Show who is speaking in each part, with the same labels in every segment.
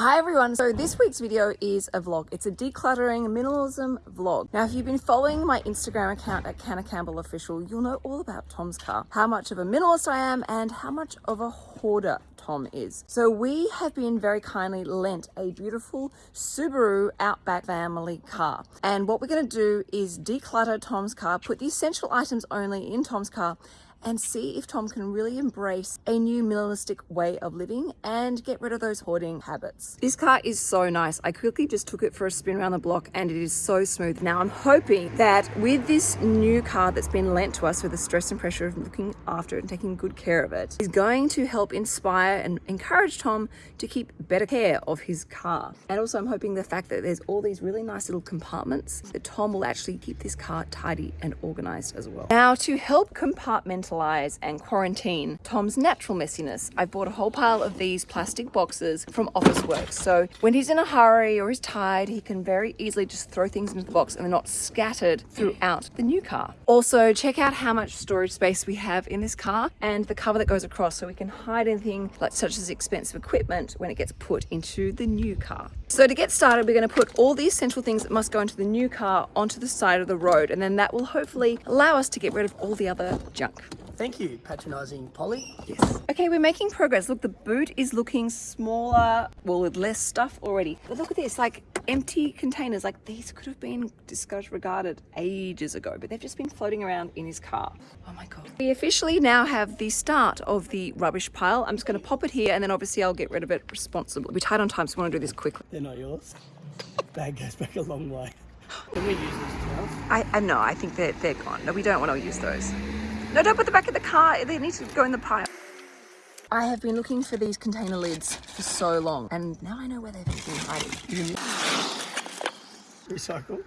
Speaker 1: Hi everyone, so this week's video is a vlog. It's a decluttering minimalism vlog. Now if you've been following my Instagram account at Canna Campbell Official, you'll know all about Tom's car. How much of a minimalist I am and how much of a hoarder Tom is. So we have been very kindly lent a beautiful Subaru Outback family car. And what we're gonna do is declutter Tom's car, put the essential items only in Tom's car and see if Tom can really embrace a new minimalistic way of living and get rid of those hoarding habits. This car is so nice. I quickly just took it for a spin around the block and it is so smooth. Now I'm hoping that with this new car that's been lent to us with the stress and pressure of looking after it and taking good care of it is going to help inspire and encourage Tom to keep better care of his car. And also I'm hoping the fact that there's all these really nice little compartments that Tom will actually keep this car tidy and organized as well. Now to help compartmentalize and quarantine Tom's natural messiness. I've bought a whole pile of these plastic boxes from Officeworks. So when he's in a hurry or he's tired, he can very easily just throw things into the box and they're not scattered throughout the new car. Also, check out how much storage space we have in this car and the cover that goes across so we can hide anything like such as expensive equipment when it gets put into the new car. So to get started, we're going to put all the essential things that must go into the new car onto the side of the road and then that will hopefully allow us to get rid of all the other junk.
Speaker 2: Thank you, patronising Polly.
Speaker 1: Yes. Okay, we're making progress. Look, the boot is looking smaller, well, with less stuff already. But look at this, like empty containers. Like these could have been disregarded ages ago, but they've just been floating around in his car. Oh my God. We officially now have the start of the rubbish pile. I'm just gonna pop it here and then obviously I'll get rid of it responsibly. We're tight on time, so we wanna do this quickly.
Speaker 2: They're not yours. Bag goes back a long way. Can we use these towels?
Speaker 1: I, I know, I think they're, they're gone. No, we don't want to use those. No, don't put the back of the car. They need to go in the pile. I have been looking for these container lids for so long and now I know where they've been hiding.
Speaker 2: Recycle.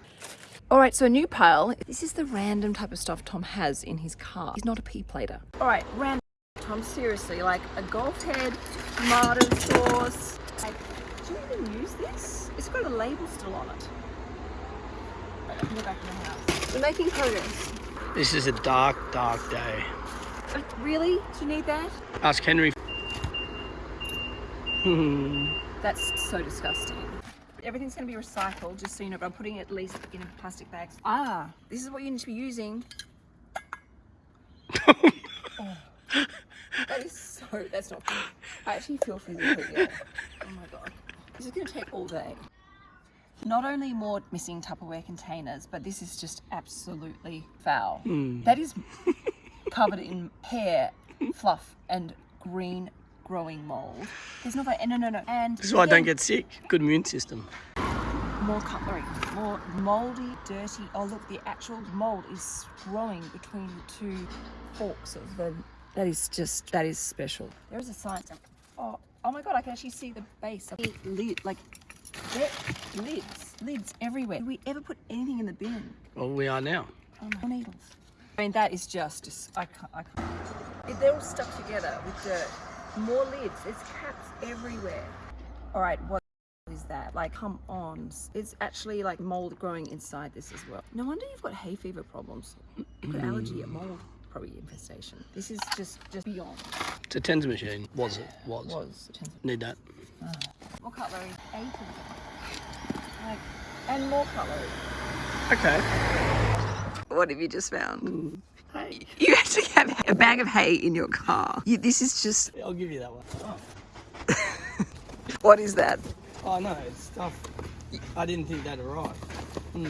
Speaker 1: All right, so a new pile. This is the random type of stuff Tom has in his car. He's not a pea plater. All right, random. Tom, seriously, like a golf head, tomato sauce. Like, do you even use this? It's got a label still on it. Right, I can back in the house. We're making progress.
Speaker 2: This is a dark, dark day.
Speaker 1: Uh, Really? Do you need that?
Speaker 2: Ask Henry.
Speaker 1: That's so disgusting. Everything's going to be recycled, just so you know, but I'm putting it at least in plastic bags. Ah, this is what you need to be using. Oh, that is so, that's not good. I actually feel physically ill. Oh my god. This is going to take all day. Not only more missing Tupperware containers, but this is just absolutely foul. That is covered in hair, fluff, and green growing mold. There's no, no, no, no. And
Speaker 2: This is why I don't get sick. Good immune system.
Speaker 1: more cutlery, more moldy, dirty. Oh look, the actual mold is growing between the two forks of the. That is just that is special. There is a sign. Oh, oh my god! I can actually see the base of the lid. Like there, lids, lids everywhere. Did we ever put anything in the bin?
Speaker 2: Well, we are now.
Speaker 1: Oh my needles. I mean, that is just, just I can't, I can't. They're all stuck together with dirt. More lids, there's caps everywhere. All right, what is that? Like, come on. It's actually like mold growing inside this as well. No wonder you've got hay fever problems. You've got allergy at mold, probably infestation. This is just, just beyond.
Speaker 2: It's a tens machine. Was it? Was.
Speaker 1: Was. a chance of-
Speaker 2: Need that.
Speaker 1: More cutlery, eight of them. Like, and more cutlery.
Speaker 2: Okay.
Speaker 1: What have you just found?
Speaker 2: Mm. Hey,
Speaker 1: You actually have a bag of hay in your car. You, this is just,
Speaker 2: I'll give you that one. Oh,
Speaker 1: what is that?
Speaker 2: oh no, it's stuff. I didn't think that arrived. Hmm.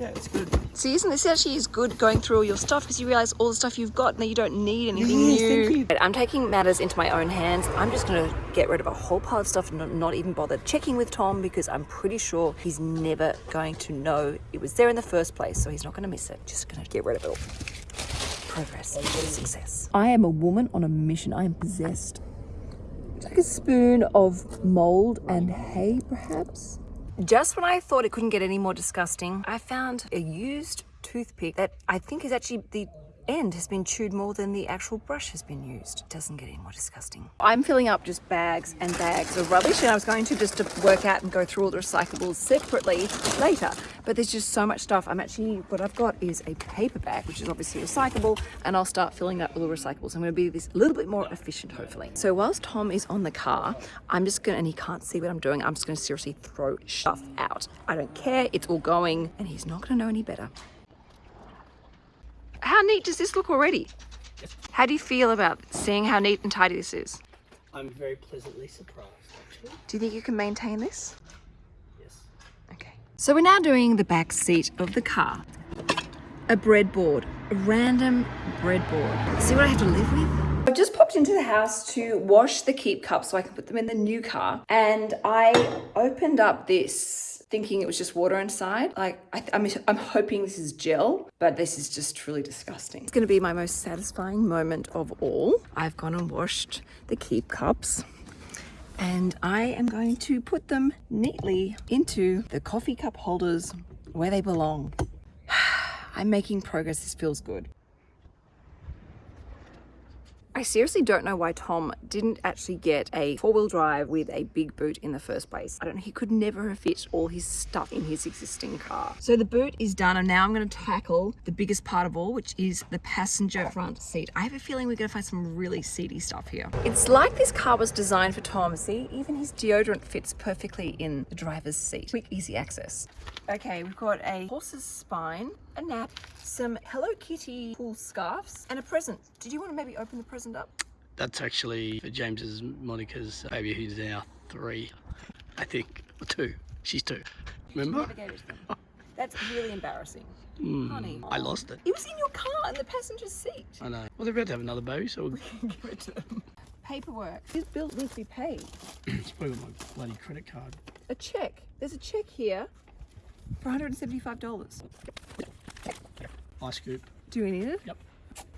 Speaker 2: Yeah, it's good.
Speaker 1: See, isn't this actually is good going through all your stuff because you realize all the stuff you've got and that you don't need anything
Speaker 2: Yes,
Speaker 1: new.
Speaker 2: thank you.
Speaker 1: I'm taking matters into my own hands. I'm just going to get rid of a whole pile of stuff and not, not even bother checking with Tom because I'm pretty sure he's never going to know it was there in the first place. So he's not going to miss it. Just going to get rid of it all. Progress, success. I am a woman on a mission. I am possessed. Take a spoon of mold and hay, perhaps. Just when I thought it couldn't get any more disgusting, I found a used toothpick that I think is actually the end has been chewed more than the actual brush has been used. It doesn't get any more disgusting. I'm filling up just bags and bags of rubbish and I was going to just to work out and go through all the recyclables separately later. But there's just so much stuff. I'm actually, what I've got is a paper bag, which is obviously recyclable, and I'll start filling up all the recyclables. I'm gonna be this a little bit more efficient, hopefully. So whilst Tom is on the car, I'm just gonna, and he can't see what I'm doing, I'm just gonna seriously throw stuff out. I don't care, it's all going, and he's not gonna know any better. How neat does this look already? How do you feel about seeing how neat and tidy this is?
Speaker 2: I'm very pleasantly surprised, actually.
Speaker 1: Do you think you can maintain this?
Speaker 2: Yes.
Speaker 1: Okay. So we're now doing the back seat of the car. A breadboard, a random breadboard. See what I have to live with? I've just popped into the house to wash the keep cups so I can put them in the new car. And I opened up this thinking it was just water inside. Like, I, am I'm, I'm hoping this is gel, but this is just truly disgusting. It's gonna be my most satisfying moment of all. I've gone and washed the keep cups and I am going to put them neatly into the coffee cup holders where they belong. I'm making progress, this feels good. I seriously don't know why Tom didn't actually get a four-wheel drive with a big boot in the first place. I don't know, he could never have fit all his stuff in his existing car. So the boot is done and now I'm gonna tackle the biggest part of all, which is the passenger front seat. I have a feeling we're gonna find some really seedy stuff here. It's like this car was designed for Tom. See, even his deodorant fits perfectly in the driver's seat. Quick, easy access. Okay, we've got a horse's spine, a nap, some Hello Kitty wool scarves, and a present. Did you want to maybe open the present up?
Speaker 2: That's actually for James's Monica's baby who's now three, I think, or two. She's two. Remember?
Speaker 1: Never gave it to them. That's really embarrassing.
Speaker 2: Mm,
Speaker 1: Honey.
Speaker 2: I lost it.
Speaker 1: It was in your car in the passenger seat.
Speaker 2: I know. Well, they're about to have another baby, so we'll...
Speaker 1: Give it to them. Paperwork. This bill needs to be paid.
Speaker 2: it's probably my bloody credit card.
Speaker 1: A check. There's a check here for $175.
Speaker 2: Ice scoop.
Speaker 1: Do we need it?
Speaker 2: Yep.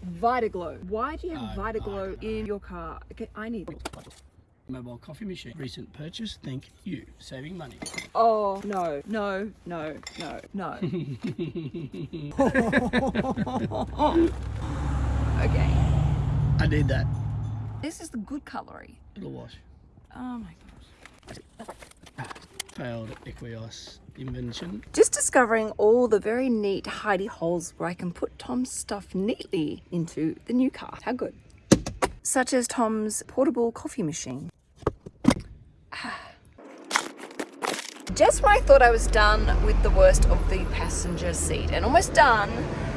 Speaker 1: Vitaglow. Why do you have
Speaker 2: Oh,
Speaker 1: Vitaglow in your car? Okay, I need it.
Speaker 2: Mobile coffee machine. Recent purchase. Thank you. Saving money.
Speaker 1: Oh, no, no, no, no, no. okay.
Speaker 2: I need that.
Speaker 1: This is the good cutlery.
Speaker 2: It'll wash.
Speaker 1: Oh my gosh.
Speaker 2: Failed Equios invention.
Speaker 1: Just discovering all the very neat hidey holes where I can put Tom's stuff neatly into the new car. How good. Such as Tom's portable coffee machine. Just when I thought I was done with the worst of the passenger seat and almost done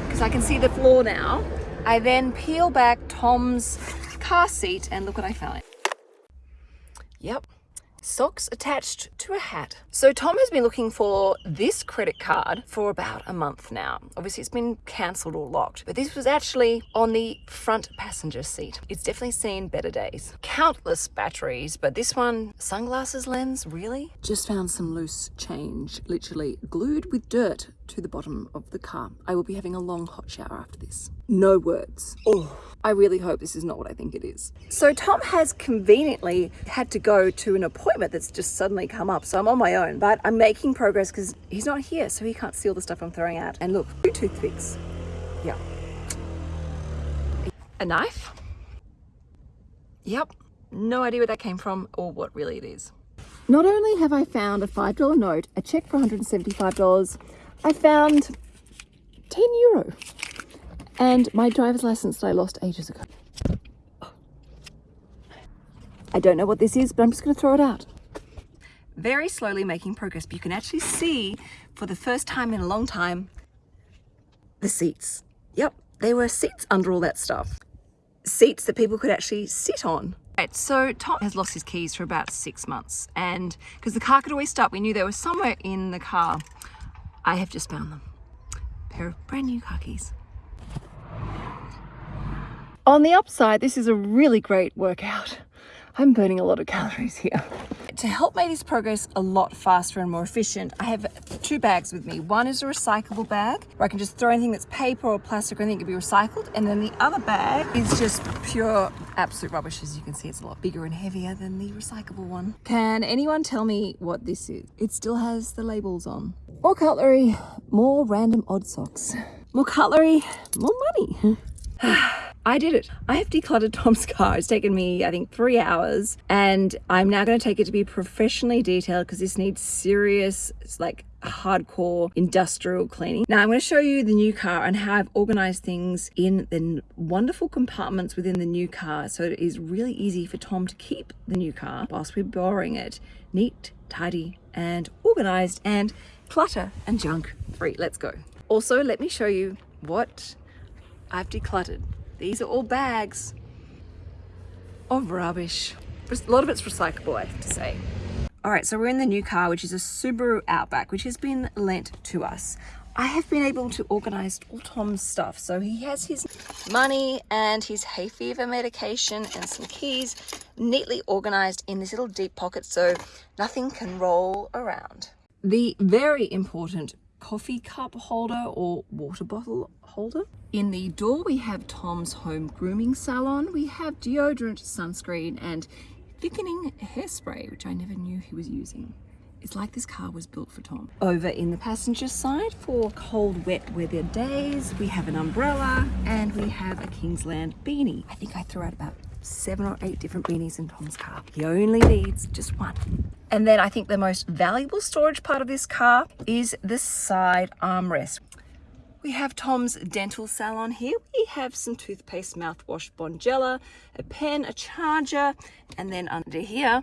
Speaker 1: because I can see the floor now, I then peel back Tom's car seat and look what I found. Yep, socks attached to a hat. So Tom has been looking for this credit card for about a month now. Obviously it's been cancelled or locked, but this was actually on the front passenger seat. It's definitely seen better days. Countless batteries, but this one, sunglasses lens, really? Just found some loose change, literally glued with dirt to the bottom of the car. I will be having a long hot shower after this. No words. Oh, I really hope this is not what I think it is. So Tom has conveniently had to go to an appointment that's just suddenly come up. So I'm on my own, but I'm making progress because he's not here. So he can't see all the stuff I'm throwing out. And look, two toothpicks. Yeah. A knife. Yep. No idea where that came from or what really it is. Not only have I found a $5 note, a check for $175, I found 10 euro and my driver's license that I lost ages ago. I don't know what this is, but I'm just going to throw it out. Very slowly making progress, but you can actually see for the first time in a long time the seats. Yep, there were seats under all that stuff. Seats that people could actually sit on. Right, so Tom has lost his keys for about six months and because the car could always start, we knew they were somewhere in the car. I have just found them. A pair of brand new khakis. On the upside, this is a really great workout. I'm burning a lot of calories here. To help make this progress a lot faster and more efficient, I have two bags with me. One is a recyclable bag where I can just throw anything that's paper or plastic or anything that can be recycled. And then the other bag is just pure absolute rubbish. As you can see, it's a lot bigger and heavier than the recyclable one. Can anyone tell me what this is? It still has the labels on. More cutlery, more random odd socks. More cutlery, more money. I did it. I have decluttered Tom's car. It's taken me, I think, three hours, and I'm now going to take it to be professionally detailed because this needs serious, like, hardcore industrial cleaning. Now I'm going to show you the new car and how I've organized things in the wonderful compartments within the new car so it is really easy for Tom to keep the new car whilst we're borrowing it neat, tidy and organized and clutter and junk free. Let's go. Also, let me show you what I've decluttered. These are all bags of rubbish. A lot of it's recyclable, I have to say. All right, so we're in the new car, which is a Subaru Outback, which has been lent to us. I have been able to organize all Tom's stuff. So he has his money and his hay fever medication and some keys neatly organized in this little deep pocket so nothing can roll around. The very important coffee cup holder or water bottle holder. In the door we have Tom's home grooming salon. We have deodorant, sunscreen and thickening hairspray, which I never knew he was using. It's like this car was built for Tom. Over in the passenger side for cold, wet weather days, we have an umbrella and we have a Kingsland beanie. I think I threw out about seven or eight different beanies in Tom's car. He only needs just one. And then I think the most valuable storage part of this car is the side armrest. We have Tom's dental salon here. We have some toothpaste, mouthwash, Bonjela, a pen, a charger, and then under here,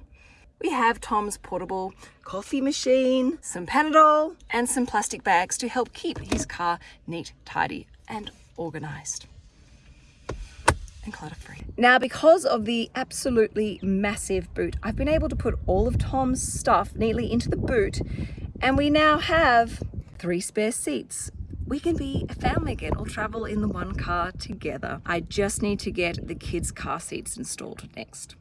Speaker 1: we have Tom's portable coffee machine, some Panadol, and some plastic bags to help keep his car neat, tidy, and organized and clutter free. Now, because of the absolutely massive boot, I've been able to put all of Tom's stuff neatly into the boot, and we now have three spare seats we can be a family again or travel in the one car together. I just need to get the kids' car seats installed next.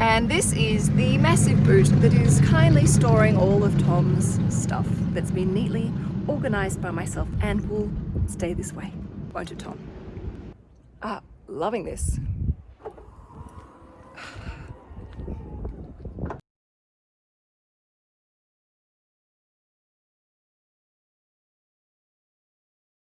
Speaker 1: And this is the massive boot that is kindly storing all of Tom's stuff that's been neatly organized by myself and will stay this way. Won't it, Tom? Ah, loving this.